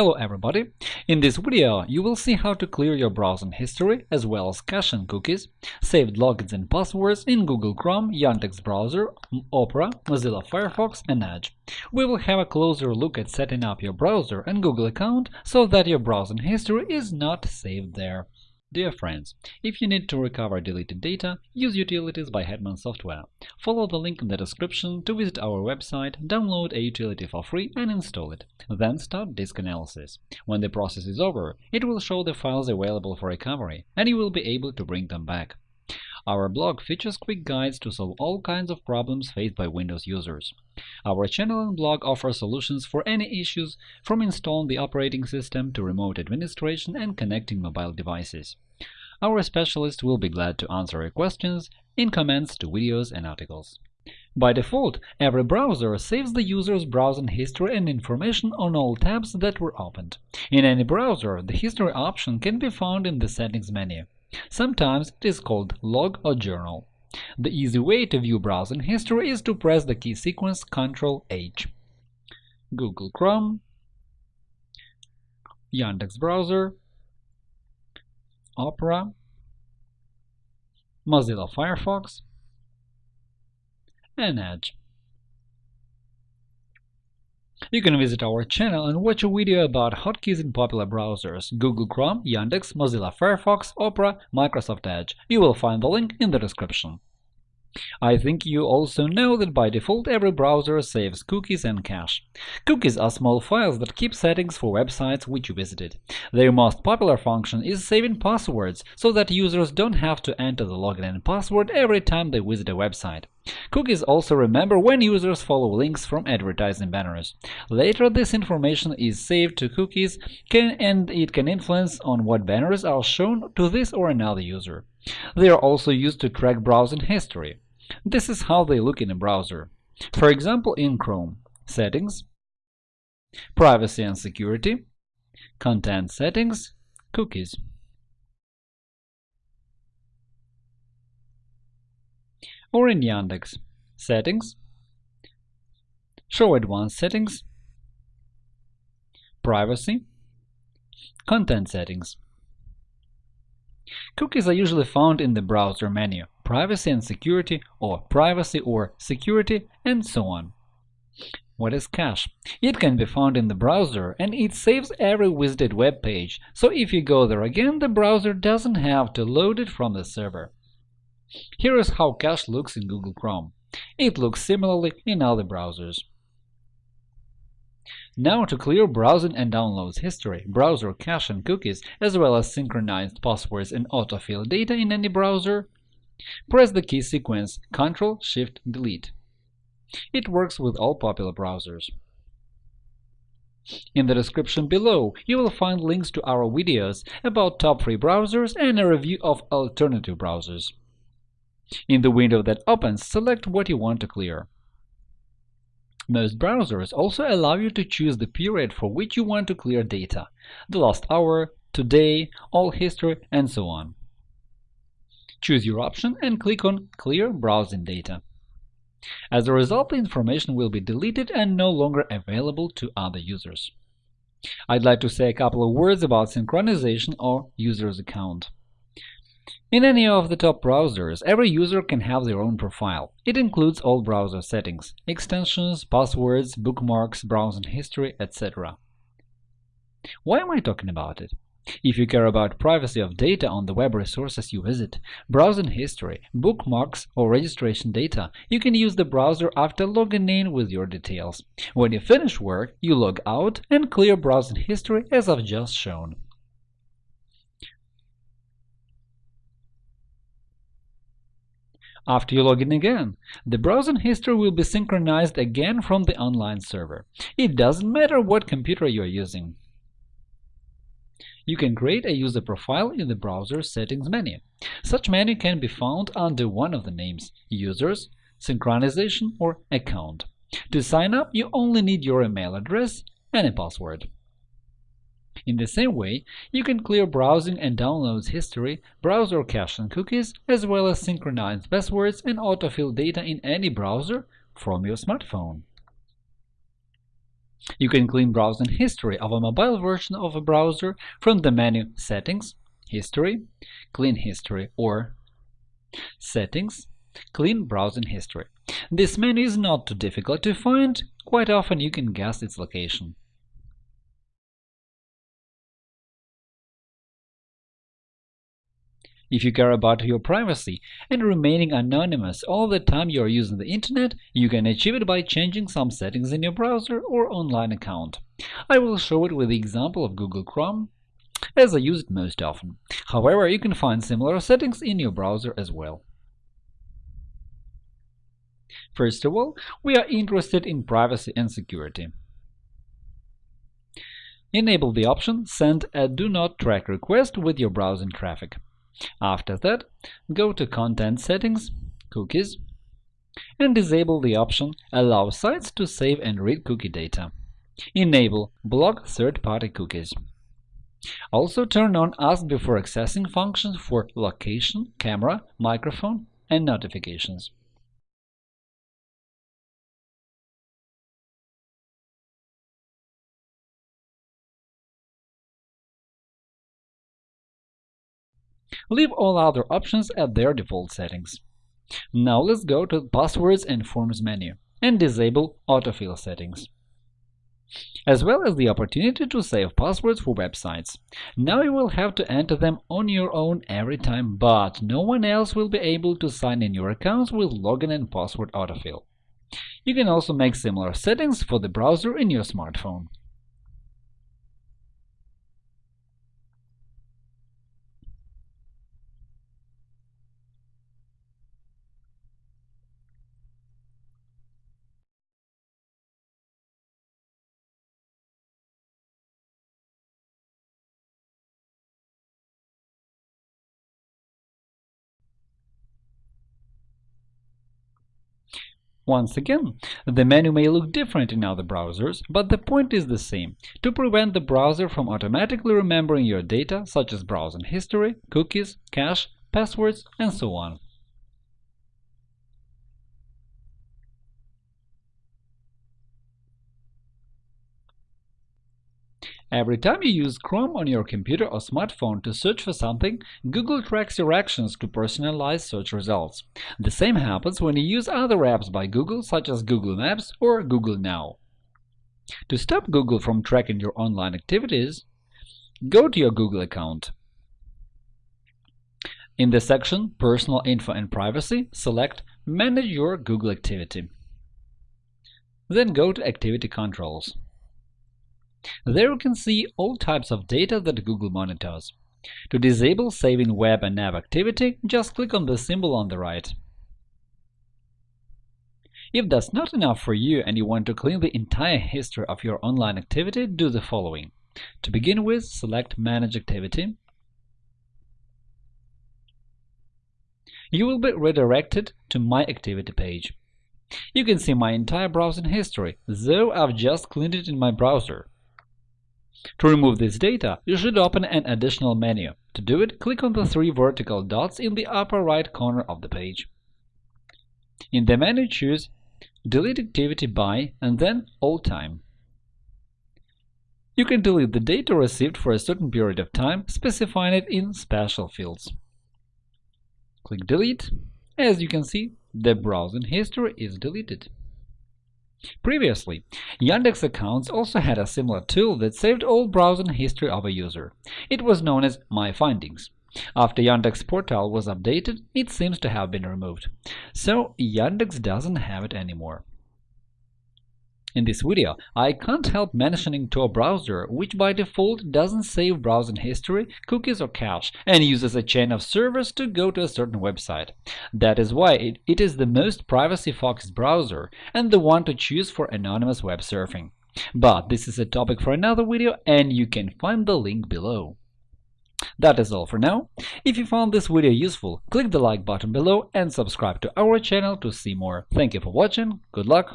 Hello everybody! In this video you will see how to clear your browsing history as well as cache and cookies, saved logins and passwords in Google Chrome, Yandex browser, Opera, Mozilla Firefox and Edge. We will have a closer look at setting up your browser and Google account so that your browsing history is not saved there. Dear friends, if you need to recover deleted data, use Utilities by Hetman Software. Follow the link in the description to visit our website, download a utility for free and install it. Then start disk analysis. When the process is over, it will show the files available for recovery, and you will be able to bring them back. Our blog features quick guides to solve all kinds of problems faced by Windows users. Our channel and blog offer solutions for any issues, from installing the operating system to remote administration and connecting mobile devices. Our specialists will be glad to answer your questions in comments to videos and articles. By default, every browser saves the user's browsing history and information on all tabs that were opened. In any browser, the History option can be found in the Settings menu. Sometimes it is called Log or Journal. The easy way to view browsing history is to press the key sequence Ctrl-H. Google Chrome, Yandex browser, Opera, Mozilla Firefox, and Edge. You can visit our channel and watch a video about hotkeys in popular browsers – Google Chrome, Yandex, Mozilla Firefox, Opera, Microsoft Edge. You will find the link in the description. I think you also know that by default every browser saves cookies and cache. Cookies are small files that keep settings for websites which you visited. Their most popular function is saving passwords, so that users don't have to enter the login and password every time they visit a website. Cookies also remember when users follow links from advertising banners. Later, this information is saved to cookies can, and it can influence on what banners are shown to this or another user. They are also used to track browsing history. This is how they look in a browser. For example, in Chrome Settings, Privacy and Security, Content Settings, Cookies. Or in Yandex Settings, Show Advanced Settings, Privacy, Content Settings. Cookies are usually found in the browser menu, Privacy and Security, or Privacy or Security, and so on. What is cache? It can be found in the browser, and it saves every visited web page, so if you go there again, the browser doesn't have to load it from the server. Here is how cache looks in Google Chrome. It looks similarly in other browsers. Now to clear browsing and downloads history, browser cache and cookies, as well as synchronized passwords and autofill data in any browser, press the key sequence Ctrl-Shift-Delete. It works with all popular browsers. In the description below, you will find links to our videos about top free browsers and a review of alternative browsers. In the window that opens, select what you want to clear. Most browsers also allow you to choose the period for which you want to clear data – the last hour, today, all history, and so on. Choose your option and click on Clear browsing data. As a result, the information will be deleted and no longer available to other users. I'd like to say a couple of words about synchronization or user's account. In any of the top browsers, every user can have their own profile. It includes all browser settings – extensions, passwords, bookmarks, browsing history, etc. Why am I talking about it? If you care about privacy of data on the web resources you visit, browsing history, bookmarks, or registration data, you can use the browser after logging in with your details. When you finish work, you log out and clear browsing history as I've just shown. After you log in again, the browsing history will be synchronized again from the online server. It doesn't matter what computer you are using. You can create a user profile in the browser settings menu. Such menu can be found under one of the names – Users, Synchronization, or Account. To sign up, you only need your email address and a password. In the same way, you can clear browsing and downloads history, browser cache and cookies, as well as synchronize passwords and autofill data in any browser from your smartphone. You can clean browsing history of a mobile version of a browser from the menu Settings, History, Clean History, or Settings, Clean Browsing History. This menu is not too difficult to find, quite often you can guess its location. If you care about your privacy and remaining anonymous all the time you are using the internet, you can achieve it by changing some settings in your browser or online account. I will show it with the example of Google Chrome, as I use it most often. However, you can find similar settings in your browser as well. First of all, we are interested in privacy and security. Enable the option Send a Do Not Track request with your browsing traffic. After that, go to Content Settings, Cookies, and disable the option Allow sites to save and read cookie data. Enable Block third-party cookies. Also turn on Ask Before Accessing functions for location, camera, microphone, and notifications. Leave all other options at their default settings. Now let's go to Passwords and Forms menu and disable autofill settings, as well as the opportunity to save passwords for websites. Now you will have to enter them on your own every time, but no one else will be able to sign in your accounts with login and password autofill. You can also make similar settings for the browser in your smartphone. Once again, the menu may look different in other browsers, but the point is the same – to prevent the browser from automatically remembering your data, such as browsing history, cookies, cache, passwords, and so on. Every time you use Chrome on your computer or smartphone to search for something, Google tracks your actions to personalize search results. The same happens when you use other apps by Google such as Google Maps or Google Now. To stop Google from tracking your online activities, go to your Google account. In the section Personal Info and Privacy, select Manage your Google activity. Then go to Activity Controls. There you can see all types of data that Google monitors. To disable saving web and app activity, just click on the symbol on the right. If that's not enough for you and you want to clean the entire history of your online activity, do the following. To begin with, select Manage Activity. You will be redirected to My Activity page. You can see my entire browsing history, though I've just cleaned it in my browser. To remove this data, you should open an additional menu. To do it, click on the three vertical dots in the upper right corner of the page. In the menu, choose Delete activity by and then All time. You can delete the data received for a certain period of time, specifying it in special fields. Click Delete. As you can see, the browsing history is deleted. Previously, Yandex accounts also had a similar tool that saved all browsing history of a user. It was known as My Findings. After Yandex portal was updated, it seems to have been removed. So Yandex doesn't have it anymore. In this video, I can't help mentioning Tor browser, which by default doesn't save browsing history, cookies or cache, and uses a chain of servers to go to a certain website. That is why it, it is the most privacy-focused browser and the one to choose for anonymous web surfing. But this is a topic for another video, and you can find the link below. That is all for now. If you found this video useful, click the like button below and subscribe to our channel to see more. Thank you for watching, good luck,